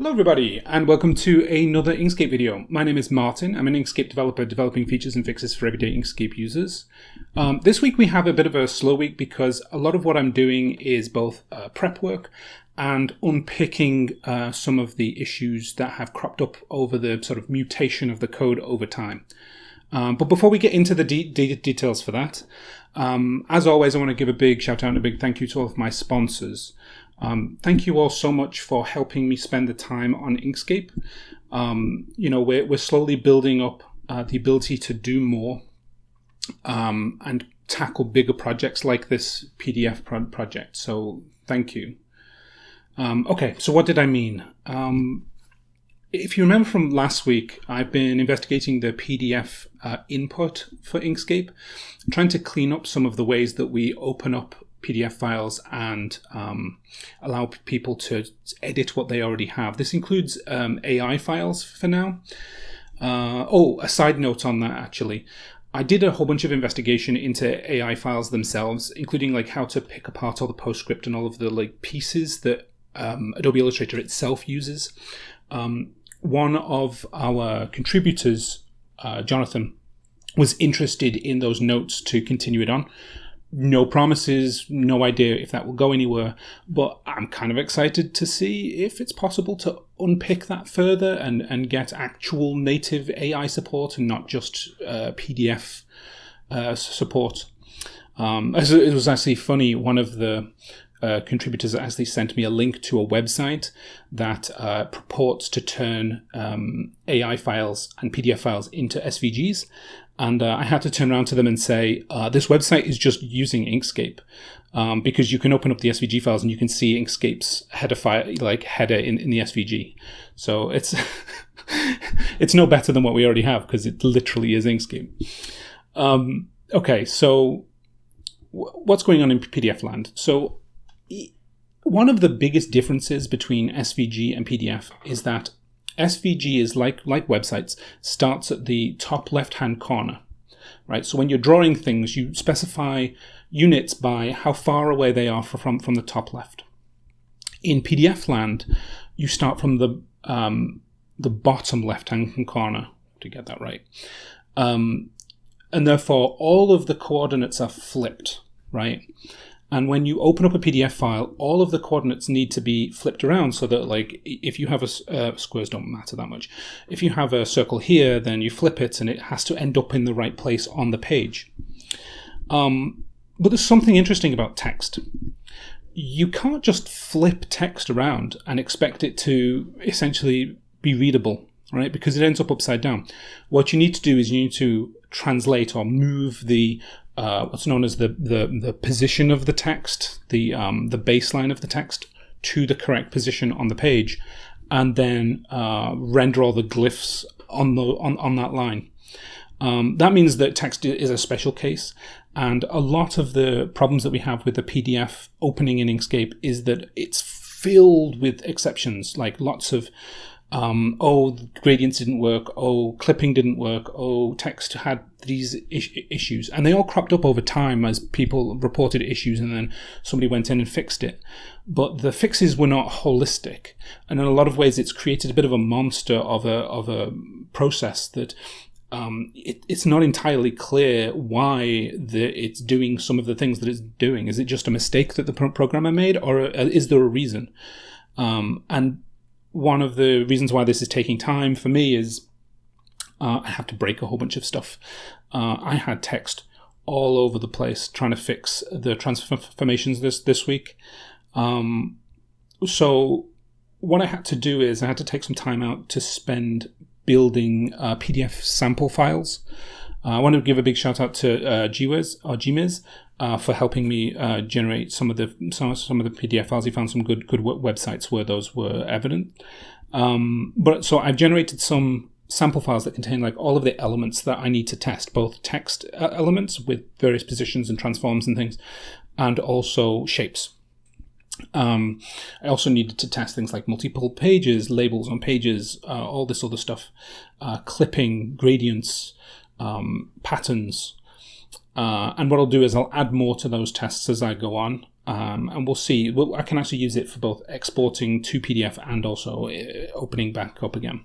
Hello everybody and welcome to another Inkscape video. My name is Martin. I'm an Inkscape developer developing features and fixes for everyday Inkscape users. Um, this week we have a bit of a slow week because a lot of what I'm doing is both uh, prep work and unpicking uh, some of the issues that have cropped up over the sort of mutation of the code over time. Um, but before we get into the de de details for that, um, as always, I want to give a big shout out and a big thank you to all of my sponsors. Um, thank you all so much for helping me spend the time on Inkscape. Um, you know, we're, we're slowly building up uh, the ability to do more um, and tackle bigger projects like this PDF pro project. So thank you. Um, okay, so what did I mean? Um, if you remember from last week, I've been investigating the PDF uh, input for Inkscape, trying to clean up some of the ways that we open up PDF files and um, allow people to edit what they already have. This includes um, AI files for now. Uh, oh, a side note on that actually. I did a whole bunch of investigation into AI files themselves, including like how to pick apart all the PostScript and all of the like pieces that um, Adobe Illustrator itself uses. Um, one of our contributors, uh, Jonathan, was interested in those notes to continue it on no promises, no idea if that will go anywhere, but I'm kind of excited to see if it's possible to unpick that further and, and get actual native AI support and not just uh, PDF uh, support. Um, it was actually funny, one of the uh, contributors actually sent me a link to a website that uh, purports to turn um, AI files and PDF files into SVGs. And uh, I had to turn around to them and say, uh, this website is just using Inkscape. Um, because you can open up the SVG files and you can see Inkscape's header file, like header in, in the SVG. So it's it's no better than what we already have because it literally is Inkscape. Um, okay, so what's going on in PDF land? So one of the biggest differences between SVG and PDF is that SVG is like, like websites, starts at the top left-hand corner, right? So when you're drawing things, you specify units by how far away they are from, from the top left. In PDF land, you start from the, um, the bottom left-hand corner, to get that right. Um, and therefore, all of the coordinates are flipped, right? And when you open up a PDF file, all of the coordinates need to be flipped around so that like if you have a, uh, squares don't matter that much. If you have a circle here, then you flip it and it has to end up in the right place on the page. Um, but there's something interesting about text. You can't just flip text around and expect it to essentially be readable, right? Because it ends up upside down. What you need to do is you need to translate or move the uh, what's known as the, the, the position of the text, the, um, the baseline of the text to the correct position on the page, and then uh, render all the glyphs on, the, on, on that line. Um, that means that text is a special case, and a lot of the problems that we have with the PDF opening in Inkscape is that it's filled with exceptions, like lots of um, oh, gradients didn't work, oh, clipping didn't work, oh, text had these is issues. And they all cropped up over time as people reported issues and then somebody went in and fixed it. But the fixes were not holistic. And in a lot of ways, it's created a bit of a monster of a, of a process that um, it, it's not entirely clear why the, it's doing some of the things that it's doing. Is it just a mistake that the pro programmer made, or uh, is there a reason? Um, and one of the reasons why this is taking time for me is uh, I have to break a whole bunch of stuff. Uh, I had text all over the place trying to fix the transformations this this week. Um, so what I had to do is I had to take some time out to spend building uh, PDF sample files. Uh, I want to give a big shout out to uh, Gwiz or Gmiz uh, for helping me uh, generate some of the some, some of the PDF files. He found some good good websites where those were evident. Um, but so I've generated some sample files that contain like all of the elements that I need to test, both text uh, elements with various positions and transforms and things, and also shapes. Um, I also needed to test things like multiple pages, labels on pages, uh, all this other stuff, uh, clipping, gradients, um, patterns, uh, and what I'll do is I'll add more to those tests as I go on. Um, and we'll see. Well, I can actually use it for both exporting to PDF and also uh, opening back up again.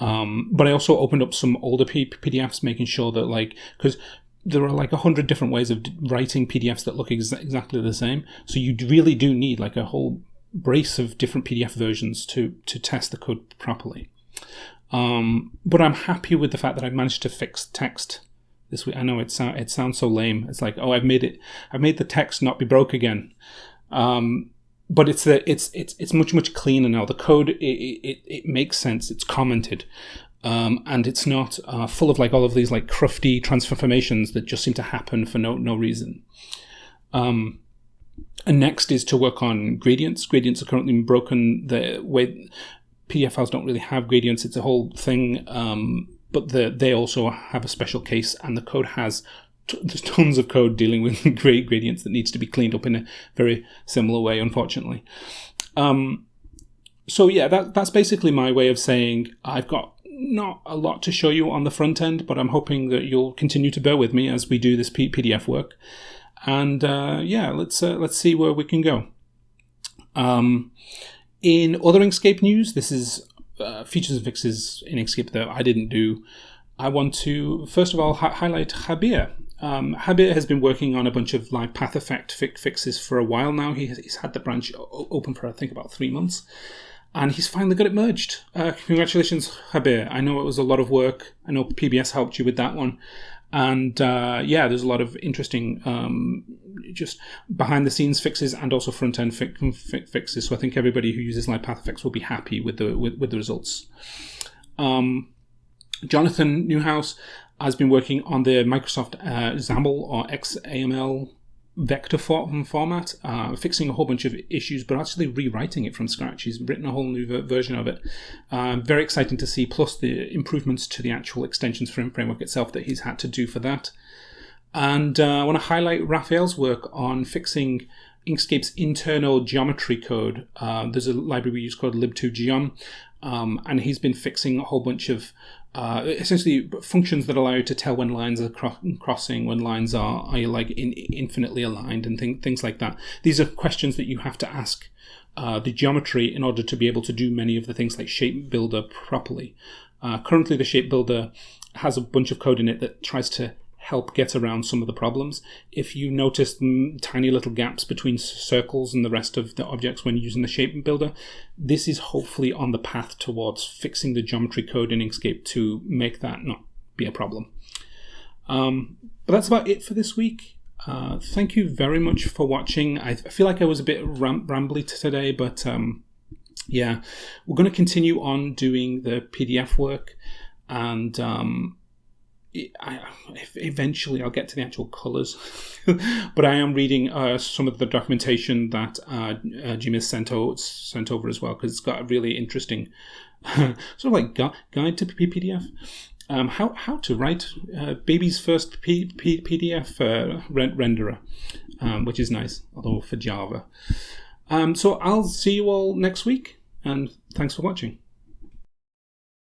Um, but I also opened up some older P- PDFs, making sure that like because there are like a hundred different ways of writing PDFs that look ex- exactly the same. So you really do need like a whole brace of different PDF versions to to test the code properly. Um, but I'm happy with the fact that I've managed to fix text this week. I know it it sounds so lame. It's like oh I've made it I've made the text not be broke again. Um, but it's the it's it's it's much much cleaner now. The code it it, it makes sense. It's commented. Um, and it's not uh, full of like all of these like crufty transformations that just seem to happen for no no reason. Um, and next is to work on gradients. Gradients are currently broken. The way PDF don't really have gradients. It's a whole thing. Um, but the, they also have a special case, and the code has there's tons of code dealing with grade gradients that needs to be cleaned up in a very similar way, unfortunately. Um, so yeah, that that's basically my way of saying I've got not a lot to show you on the front end, but I'm hoping that you'll continue to bear with me as we do this P- PDF work. And uh, yeah, let's uh, let's see where we can go. Um, in other Inkscape news, this is uh, features and fixes in Inkscape that I didn't do. I want to first of all hi- highlight Jabier. Um, Jabier has been working on a bunch of live path effect fi- fixes for a while now. He has, he's had the branch open for I think about three months, and he's finally got it merged. Uh, congratulations, Jabier. I know it was a lot of work. I know PBS helped you with that one, and uh, yeah, there's a lot of interesting um, just behind the scenes fixes and also front end fi- fi- fixes. So I think everybody who uses effects will be happy with the with, with the results. Um, Jonathan Neuhauser has been working on the Microsoft uh, XAML or XAML vector for- format, uh, fixing a whole bunch of issues, but actually rewriting it from scratch. He's written a whole new ver- version of it. Um, very exciting to see, plus the improvements to the actual extensions frame framework itself that he's had to do for that. And uh, I want to highlight Rafael's work on fixing Inkscape's internal geometry code. Uh, there's a library we use called lib2geom, um, and he's been fixing a whole bunch of uh, essentially functions that allow you to tell when lines are cro- crossing, when lines are are like in, infinitely aligned, and th- things like that. These are questions that you have to ask uh, the geometry in order to be able to do many of the things like shape builder properly. Uh, currently, the shape builder has a bunch of code in it that tries to help get around some of the problems. If you notice tiny little gaps between circles and the rest of the objects when using the shape builder, this is hopefully on the path towards fixing the geometry code in Inkscape to make that not be a problem. Um, but that's about it for this week. Uh, thank you very much for watching. I, I feel like I was a bit ram- rambly today, but um, yeah, we're going to continue on doing the PDF work and um, I, eventually I'll get to the actual colors, but I am reading uh, some of the documentation that uh, uh, Jim has sent, sent over as well because it's got a really interesting sort of like gu- guide to PDF. Um, how how to write uh, baby's first P- P- PDF uh, renderer, um, which is nice, although for Java. Um, so I'll see you all next week, and thanks for watching.